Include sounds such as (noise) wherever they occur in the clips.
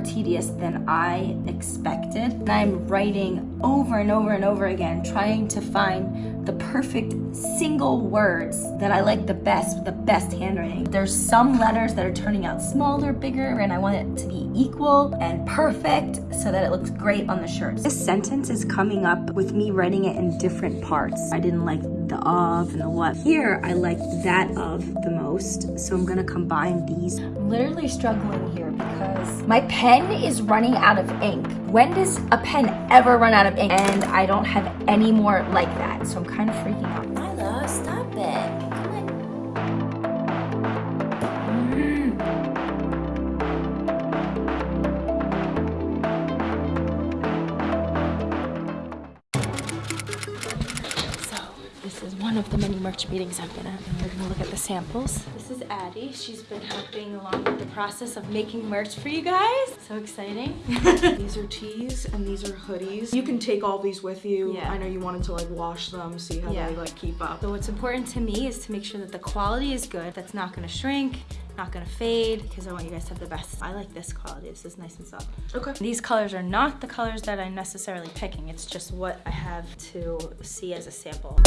more tedious than I expected. And I'm writing over and over and over again, trying to find the perfect single words that I like the best with the best handwriting. There's some letters that are turning out smaller, bigger, and I want it to be equal and perfect so that it looks great on the shirts. This sentence is coming up with me writing it in different parts. I didn't like the of and the what. Here, I like that of the most, so I'm gonna combine these. I'm literally struggling here because my pen is running out of ink. When does a pen ever run out of ink? And I don't have any more like that, so I'm kind of freaking out. Milo, stop it. This is one of the many merch meetings I've been at. We're gonna look at the samples. This is Addie. She's been helping along with the process of making merch for you guys. So exciting. (laughs) (laughs) these are tees and these are hoodies. You can take all these with you. Yeah. I know you wanted to like wash them, see how yeah. they like keep up. So what's important to me is to make sure that the quality is good, that's not gonna shrink, not gonna fade because I want you guys to have the best. I like this quality. This is nice and soft. Okay. These colors are not the colors that I'm necessarily picking. It's just what I have to see as a sample.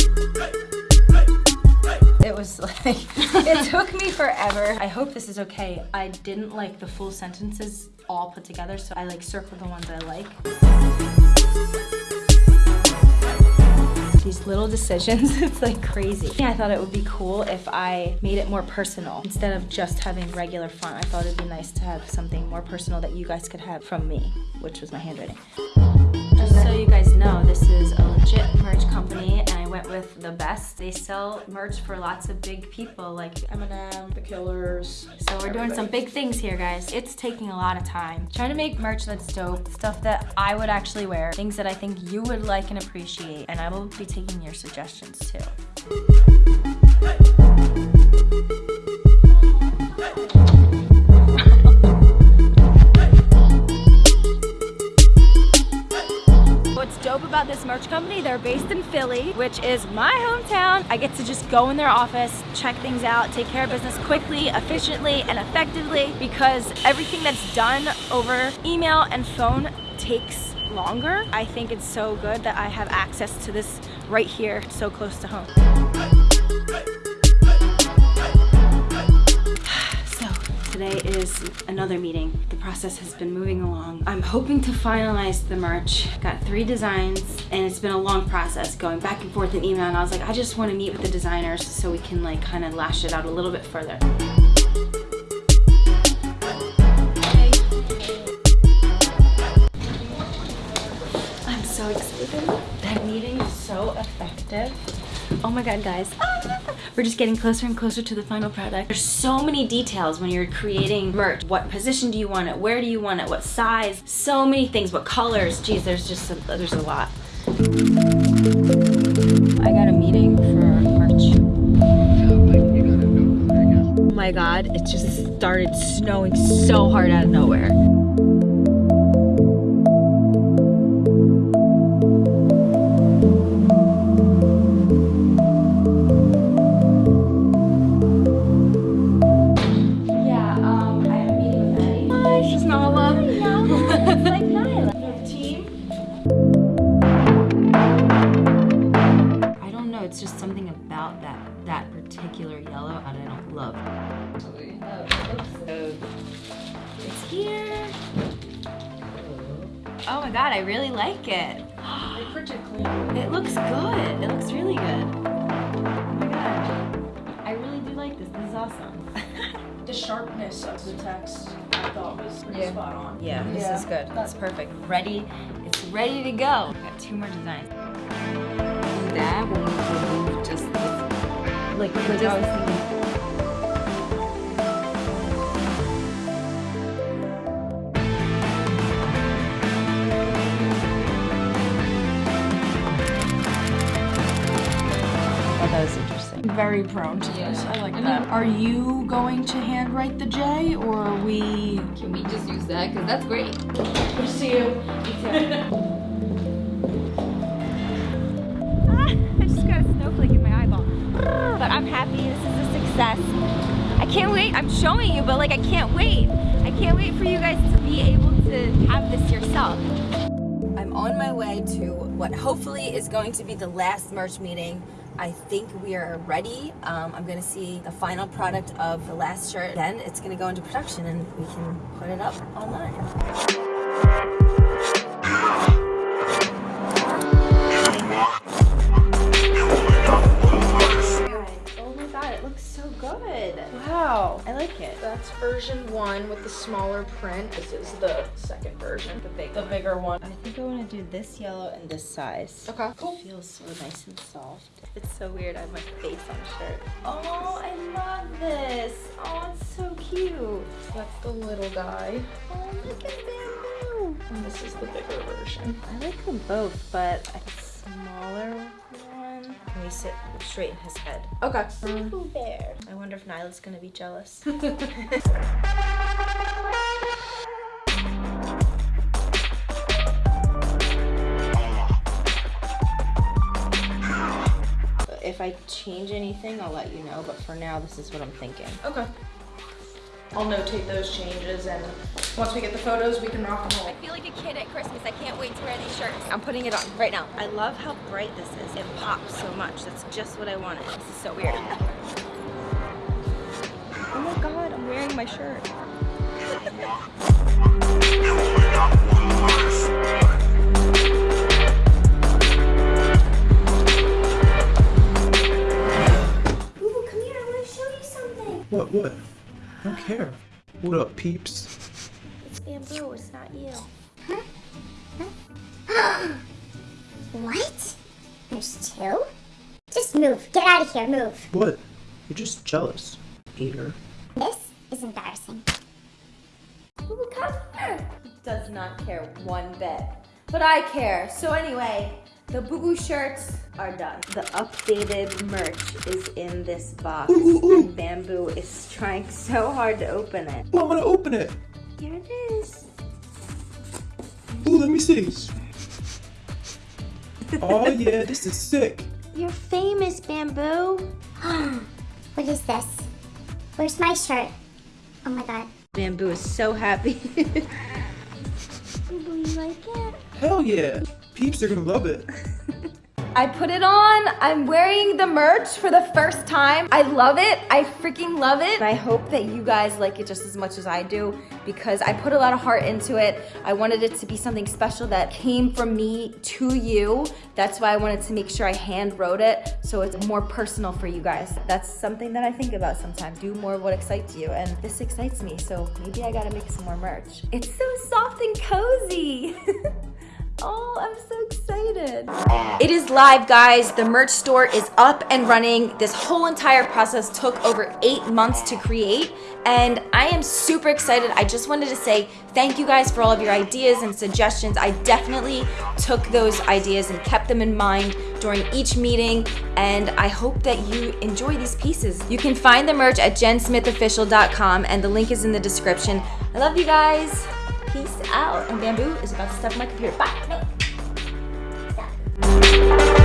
It was (laughs) like, it took me forever. I hope this is okay. I didn't like the full sentences all put together, so I like circled the ones I like these little decisions. (laughs) it's like crazy. I thought it would be cool if I made it more personal instead of just having regular font. I thought it'd be nice to have something more personal that you guys could have from me, which was my handwriting. Best. They sell merch for lots of big people like Eminem, The Killers. So we're doing some big things here, guys. It's taking a lot of time. Trying to make merch that's dope, stuff that I would actually wear, things that I think you would like and appreciate, and I will be taking your suggestions too. About this merch company, they're based in Philly, which is my hometown. I get to just go in their office, check things out, take care of business quickly, efficiently, and effectively because everything that's done over email and phone takes longer. I think it's so good that I have access to this right here, so close to home. Another meeting. The process has been moving along. I'm hoping to finalize the merch. Got three designs and it's been a long process going back and forth in email and I was like, I just want to meet with the designers so we can like kind of lash it out a little bit further. I'm so excited. That meeting is so effective. Oh my god, guys. Ah! We're just getting closer and closer to the final product. There's so many details when you're creating merch. What position do you want it? Where do you want it? What size? So many things. What colors? Geez, there's just a, there's a lot. I got a meeting for merch. Oh my god, it just started snowing so hard out of nowhere. God, I really like it. It looks good. It looks really good. Oh my god. I really do like this. This is awesome. (laughs) the sharpness of the text I thought was pretty yeah. spot on. Yeah, this yeah. is good. That's perfect. Ready. It's ready to go. got two more designs. That when we remove just like, like just, Very prone to yeah. this. I like that. Are you going to handwrite the J or are we... Can we just use that? Because that's great. Good to see you. (laughs) Ah, I just got a snowflake in my eyeball. But I'm happy. This is a success. I can't wait. I'm showing you, but like I can't wait. I can't wait for you guys to be able to have this yourself. I'm on my way to what hopefully is going to be the last merch meeting. I think we are ready. Um, I'm gonna see the final product of the last shirt. Then it's gonna go into production and we can put it up online. That's version one with the smaller print. This is the second version, the big, the bigger one. I think I want to do this yellow and this size. Okay, cool. It feels so nice and soft. It's so weird. I have my face on the shirt. Oh, I love this. Oh, it's so cute. That's the little guy, Oh, look at bamboo. and this is the bigger version. I like them both, but a smaller one. Let me sit straight in his head. Okay. Pooh Bear. I wonder if Nyla's gonna be jealous. (laughs) if I change anything, I'll let you know. But for now, this is what I'm thinking. Okay. I'll notate those changes, and once we get the photos, we can rock and roll. I feel like a kid at Christmas. I can't wait to wear these shirts. I'm putting it on right now. I love how bright this is. It pops so much. That's just what I wanted. This is so weird. Oh my god, I'm wearing my shirt. Ooh, come here. I want to show you something. What, what? I don't care. What up, peeps? It's bamboo. It's not you. (gasps) What? There's two? Just move. Get out of here. Move. What? You're just jealous, Peter. This is embarrassing. Ooh, come here. Does not care one bit. But I care. So anyway, the Boo Boo shirts are done. The updated merch is in this box. And Bamboo is trying so hard to open it. Oh, I want to open it. Here it is. Ooh, let me see. oh (laughs) yeah, this is sick. You're famous, Bamboo. (gasps) What is this? Where's my shirt? Oh my god. Bamboo is so happy. (laughs) Bamboo, you like it? Hell yeah. Peeps are gonna love it. (laughs) I put it on. I'm wearing the merch for the first time. I love it. I freaking love it. And I hope that you guys like it just as much as I do because I put a lot of heart into it. I wanted it to be something special that came from me to you. That's why I wanted to make sure I hand wrote it so it's more personal for you guys. That's something that I think about sometimes. Do more of what excites you and this excites me. So maybe I gotta make some more merch. It's so soft and cozy. (laughs) Oh, I'm so excited. It is live, guys. The merch store is up and running. This whole entire process took over eight months to create, and I am super excited. I just wanted to say thank you guys for all of your ideas and suggestions. I definitely took those ideas and kept them in mind during each meeting, and I hope that you enjoy these pieces. You can find the merch at jensmithofficial.com, and the link is in the description. I love you guys. Peace out. And Bamboo is about to stuff my computer. Bye.